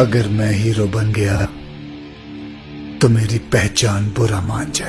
अगर मैं हीरो बन गया तो मेरी पहचान बुरा मान जाए